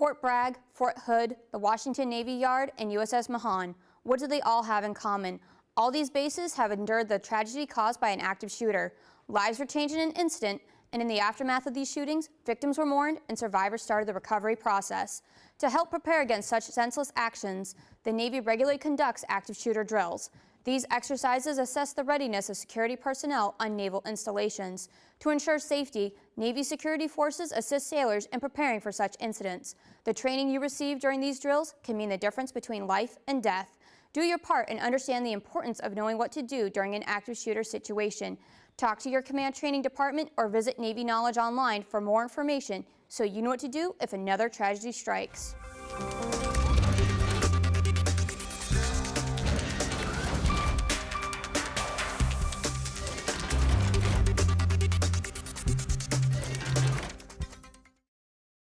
Fort Bragg, Fort Hood, the Washington Navy Yard, and USS Mahan. What do they all have in common? All these bases have endured the tragedy caused by an active shooter. Lives were changed in an instant, and in the aftermath of these shootings, victims were mourned and survivors started the recovery process. To help prepare against such senseless actions, the Navy regularly conducts active shooter drills. These exercises assess the readiness of security personnel on naval installations. To ensure safety, Navy security forces assist sailors in preparing for such incidents. The training you receive during these drills can mean the difference between life and death. Do your part and understand the importance of knowing what to do during an active shooter situation. Talk to your command training department or visit Navy Knowledge online for more information so you know what to do if another tragedy strikes.